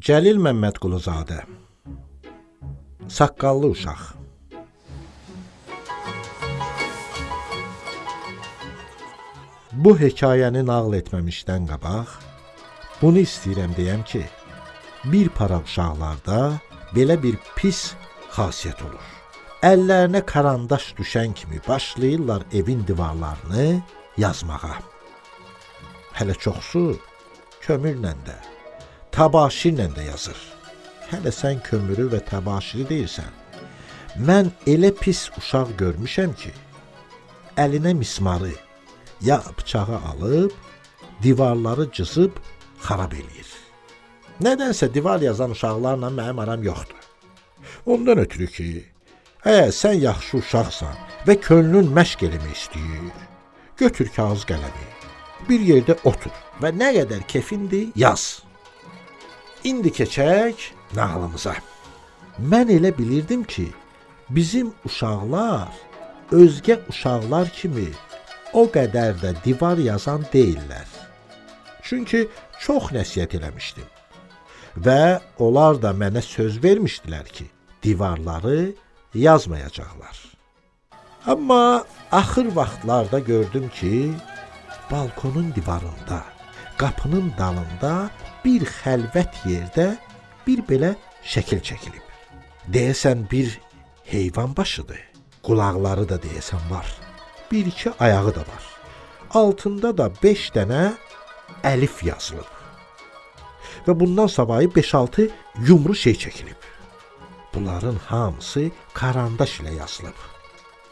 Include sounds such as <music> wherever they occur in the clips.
Cəlil Məmmədquluzadə Saqqallı uşaq Bu hekayəni nağıl etməmişdən qabaq bunu istəyirəm deyəm ki, bir para uşaqlarda belə bir pis xasiyyət olur. Əllərinə karandaş düşən kimi başlayırlar evin divarlarını yazmağa. Hələ çoxsu kömürlə də, təbaşirlə də yazır. Hələ sən kömürü və təbaşiri deyirsən. Mən elə pis uşaq görmüşəm ki, əlinə mismarı ya bıçağı alıb divarları cızıb xarab eləyir. Nədənsə divar yazan uşaqlarla mənim aram yoxdur. Ondan ötürü ki, əgər sən yaxşı uşaqsan və könlün məşq eləmək istəyir, götür kağız qələmi, bir yerdə otur və nə qədər kefindir yaz. İndi keçək nağılımıza. Mən elə bilirdim ki, bizim uşaqlar özgə uşaqlar kimi o qədər də divar yazan deyillər. Çünki çox nəsihət eləmişdim. Və onlar da mənə söz vermişdilər ki, divarları yazmayacaqlar. Amma axır vaxtlarda gördüm ki, balkonun divarında, qapının dalında bir xəlvət yerdə bir belə şəkil çəkilib. Deyəsən bir heyvan başıdır. Qulaqları da deyəsən var. Bir iki ayağı da var. Altında da 5 dənə əlif yazılıb. Və bundan savayı 5-6 yumru şey çəkilib. Bunların hamısı karandaş ilə yazılıb.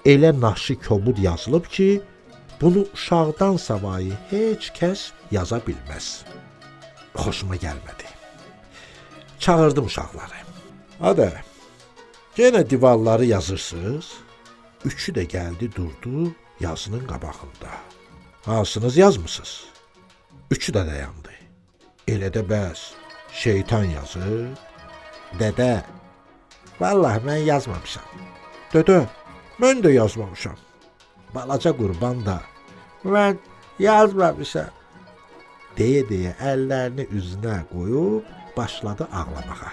Elə naşı kobud yazılıb ki, bunu uşaqdan savayı heç kəs yaza bilməz. Xoşuma gəlmədi. Çağırdım uşaqları. Hadi, yenə divarları yazırsınız. Üçü də gəldi durdu yazının qabağında. Hansınız yazmısınız? Üçü də dayandı. Elə də bəs şeytan yazır. Dədə, vallahi mən yazmamışam. Dədə, mən də yazmamışam. Balaca qurban da mən yazmamışam. Deyə-deyə əllərini üzünə qoyub başladı ağlamağa.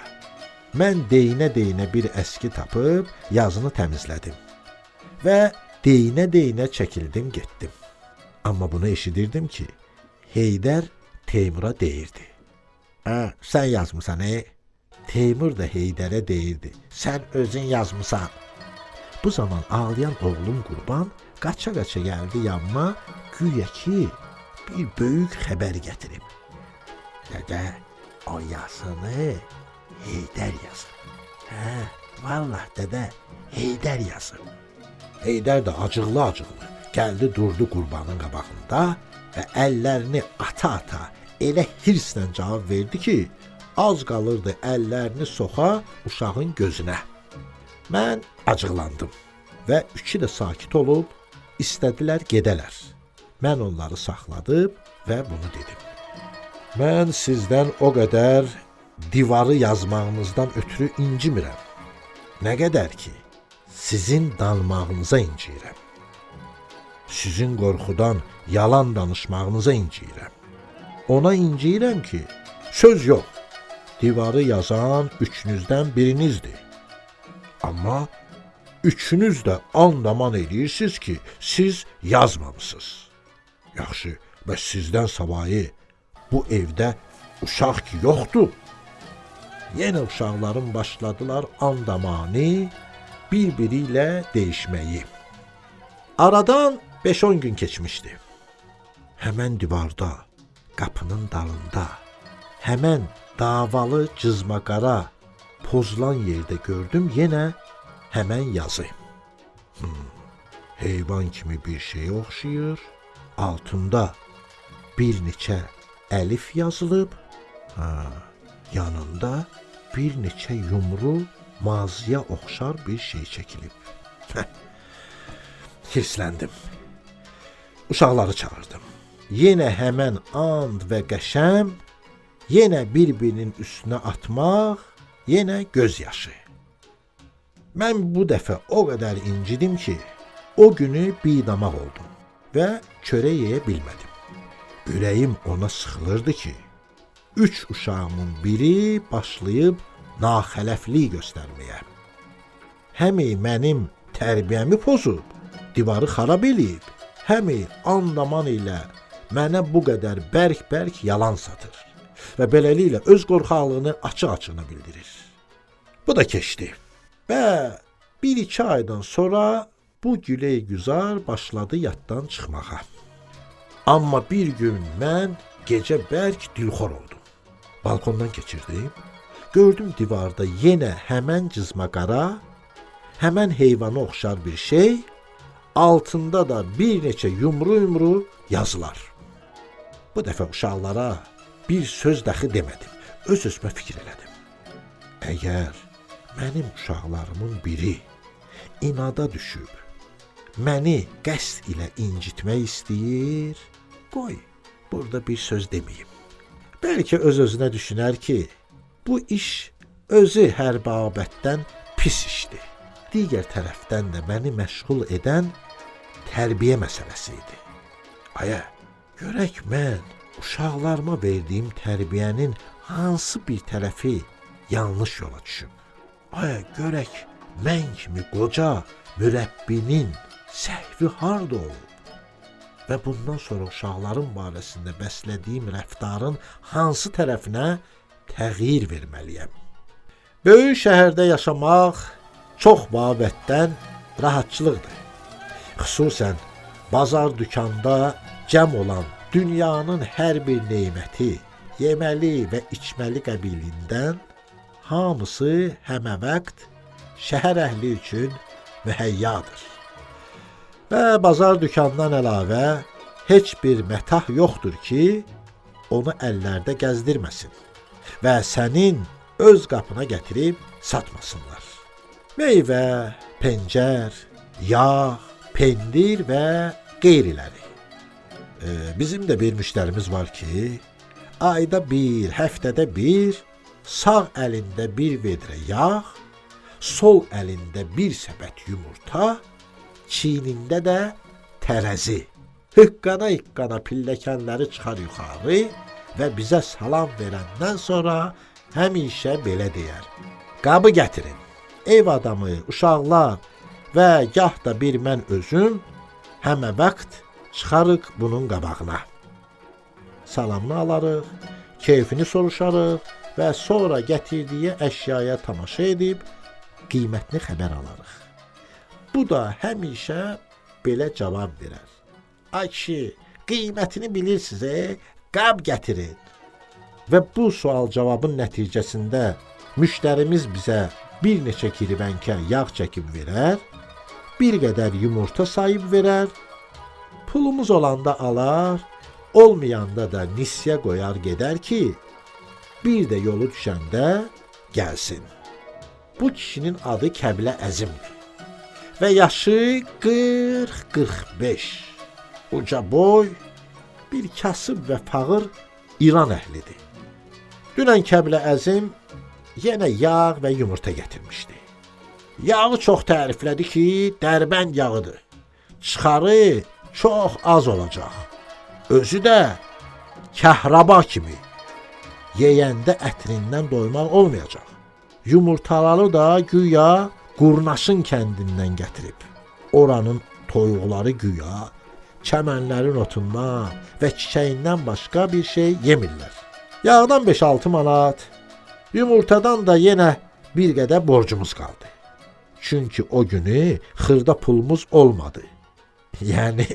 Mən deyinə-deyinə bir əski tapıb yazını təmizlədim. Və deyinə-deyinə çəkildim, getdim. Amma bunu eşidirdim ki, Heydər Teymura deyirdi. Hə, sən yazmısan, e? Teymur da Heydərə deyirdi. Sən özün yazmısan. Bu zaman ağlayan oğlum Qurban qaça-qaça gəldi yanıma, güya ki, bir böyük xəbər gətirib. Dədə, o yazını Heydər yazıb. Hə, vallah dədə, Heydər yazıb. Heydər də acıqlı-acıqlı gəldi durdu qurbanın qabağında və əllərini ata-ata elə hirslə cavab verdi ki, az qalırdı əllərini soxa uşağın gözünə. Mən acıqlandım və üçü də sakit olub istədilər gedələr. Mən onları saxladım və bunu dedim. Mən sizdən o qədər divarı yazmağınızdan ötürü incimirəm. Nə qədər ki, sizin danmağınıza inciyirəm. Sizin qorxudan yalan danışmağınıza inciyirəm. Ona inciyirəm ki, söz yox. Divarı yazan üçünüzdən birinizdir. Amma üçünüz də andaman eləyirsiniz ki, siz yazmamısınız. Yaxşı, bəs sizdən savayı bu evdə uşaq ki yoxdur. Yenə uşaqların başladılar andamanı bir-biri ilə deyişməyi. Aradan 5-10 gün keçmişdi. Həmən divarda, qapının dalında, həmən davalı cızmaqara pozulan yerdə gördüm yenə həmən yazı. Hmm, heyvan kimi bir şey oxşayır. Altında bir neçə əlif yazılıb. Ha, yanında bir neçə yumru maziyə oxşar bir şey çəkilib. Hirsləndim. Uşaqları çağırdım. Yenə həmən and və qəşəm, yenə bir-birinin üstünə atmaq, yenə göz yaşı. Mən bu dəfə o qədər incidim ki, o günü bidamaq oldum və çörək yeyə bilmədim. Ürəyim ona sıxılırdı ki, üç uşağımın biri başlayıb naxələflik göstərməyə. Həmi mənim tərbiyəmi pozub, divarı xarab eləyib, həmi andaman ilə mənə bu qədər bərk-bərk yalan satır və beləliklə öz qorxaqlığını açıq-açığına bildirir. Bu da keçdi. Və bir-iki aydan sonra bu güley güzar başladı yaddan çıxmağa. Amma bir gün mən gecə bərk dilxor oldum. Balkondan keçirdim. Gördüm divarda yenə həmən cızmaqara, həmən heyvana oxşar bir şey, altında da bir neçə yumru-yumru yazılar. Bu dəfə uşaqlara bir söz dəxi demədim. Öz özümə fikir elədim. Əgər mənim uşaqlarımın biri inada düşüb məni qəsd ilə incitmək istəyir, qoy burada bir söz deməyim. Bəlkə öz-özünə düşünər ki, bu iş özü hər babətdən pis işdir. Digər tərəfdən də məni məşğul edən tərbiyə məsələsi idi. Ayə, görək mən uşaqlarıma verdiyim tərbiyənin hansı bir tərəfi yanlış yola düşüb. Ayə, görək mən kimi qoca mürəbbinin səhvi harda olub? Və bundan sonra uşaqların barəsində bəslədiyim rəftarın hansı tərəfinə təğyir verməliyəm? Böyük şəhərdə yaşamaq çox babətdən rahatçılıqdır. Xüsusən bazar dükanda cəm olan dünyanın hər bir neməti, yeməli və içməli qəbilindən hamısı həməvəqt şəhər əhli üçün mühəyyadır. Və bazar dükanından əlavə heç bir mətah yoxdur ki, onu əllərdə gəzdirməsin və sənin öz qapına gətirib satmasınlar. Meyvə, pencər, yağ, pendir və qeyriləri. E, bizim də bir müştərimiz var ki, ayda bir, həftədə bir sağ əlində bir vedrə yağ, sol əlində bir səbət yumurta, çiynində də tərəzi. Hıqqana-hıqqana pilləkənləri çıxar yuxarı və bizə salam verəndən sonra həmişə belə deyər. Qabı gətirin. Ev adamı, uşaqlar və gah da bir mən özüm həmə vaxt çıxarıq bunun qabağına. Salamını alarıq, keyfini soruşarıq və sonra gətirdiyi əşyaya tamaşa edib qiymətini xəbər alarıq. Bu da həmişə belə cavab verər. Ay kişi, qiymətini bilirsiniz, e? Qab gətirin. Və bu sual-cavabın nəticəsində müştərimiz bizə bir neçə kirvənkə yağ çəkib verər, bir qədər yumurta sayıb verər, pulumuz olanda alar, olmayanda da nisyə qoyar gedər ki, bir də yolu düşəndə gəlsin. Bu kişinin adı Kəblə Əzimdir və yaşı 40-45. Uca boy, bir kasıb və fağır İran əhlidir. Dünən Kəblə Əzim yenə yağ və yumurta gətirmişdi. Yağı çox təriflədi ki, dərbənd yağıdır. Çıxarı çox az olacaq. Özü də kəhraba kimi. Yeyəndə ətrindən doymaq olmayacaq. Yumurtaları da güya Qurnaşın kəndindən gətirib. Oranın toyuqları güya çəmənlərin otundan və çiçəyindən başqa bir şey yemirlər. Yağdan 5-6 manat, yumurtadan da yenə bir qədər borcumuz qaldı. Çünki o günü xırda pulumuz olmadı. <laughs> Yəni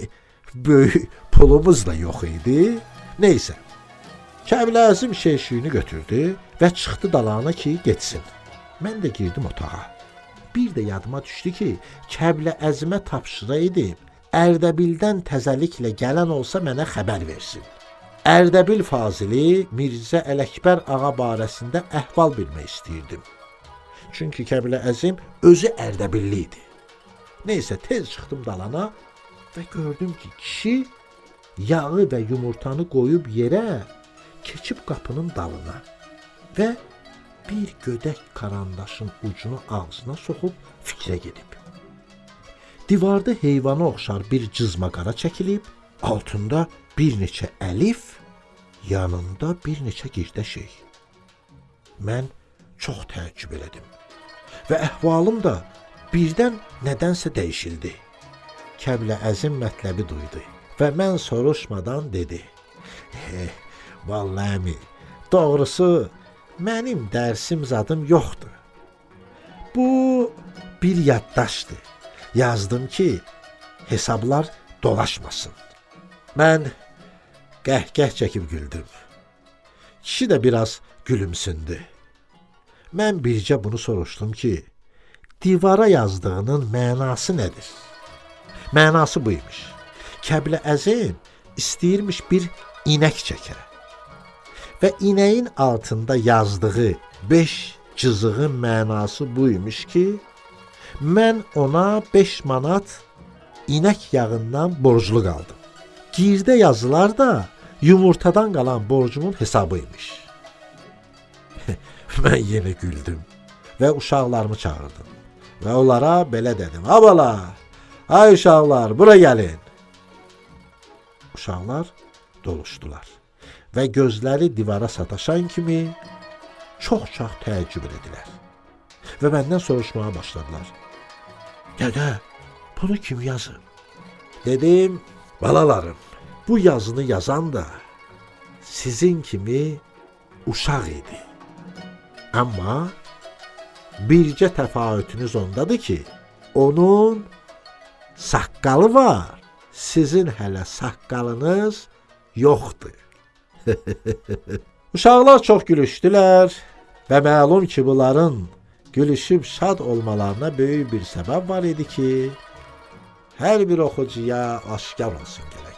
böyük pulumuz da yox idi. Neysə. Kəbləzim şeyşiyini götürdü və çıxdı dalana ki, getsin. Mən də girdim otağa. Bir də yadıma düşdü ki, Kəblə Əzmə tapşıra edib, Ərdəbildən təzəliklə gələn olsa mənə xəbər versin. Ərdəbil fazili Mirzə Ələkbər ağa barəsində əhval bilmək istəyirdim. Çünki Kəblə Əzim özü Ərdəbilli idi. Neysə tez çıxdım dalana və gördüm ki, kişi yağı və yumurtanı qoyub yerə, keçib qapının dalına və bir gödək karandaşın ucunu ağzına soxub fikrə gedib. Divarda heyvana oxşar bir cızma qara çəkilib, altında bir neçə əlif, yanında bir neçə girdə şey. Mən çox təəccüb elədim və əhvalım da birdən nədənsə dəyişildi. Kəblə əzim mətləbi duydu və mən soruşmadan dedi: "Eh, vallahi əmi, doğrusu mənim dərsim zadım yoxdur. Bu bir yaddaşdır. Yazdım ki, hesablar dolaşmasın." Mən qəhqəh çəkib güldüm. Kişi də biraz gülümsündü. Mən bircə bunu soruşdum ki, divara yazdığının mənası nədir? Mənası buymuş. Kəblə Əzim istəyirmiş bir inək çəkə. Və inəyin altında yazdığı 5 cızığın mənası buymuş ki, mən ona 5 manat inək yağından borclu qaldım. Girdə yazılar da yumurtadan qalan borcumun hesabıymış. <laughs> mən yenə güldüm və uşaqlarımı çağırdım. Və onlara belə dedim: "Abala, ay uşaqlar, bura gəlin." Uşaqlar doluşdular və gözləri divara sataşan kimi çox-çox təəccüb etdilər. Və məndən soruşmağa başladılar. "Dədə, bunu kim yazıb?" Dedim: "Balalarım, bu yazını yazan da sizin kimi uşaq idi. Amma bircə təfavütünüz ondadır ki, onun saqqalı var, sizin hələ saqqalınız yoxdur. <laughs> Uşaqlar çox gülüşdülər və məlum ki, bunların gülüşüb şad olmalarına böyük bir səbəb var idi ki, hər bir oxucuya aşkar olsun gərək.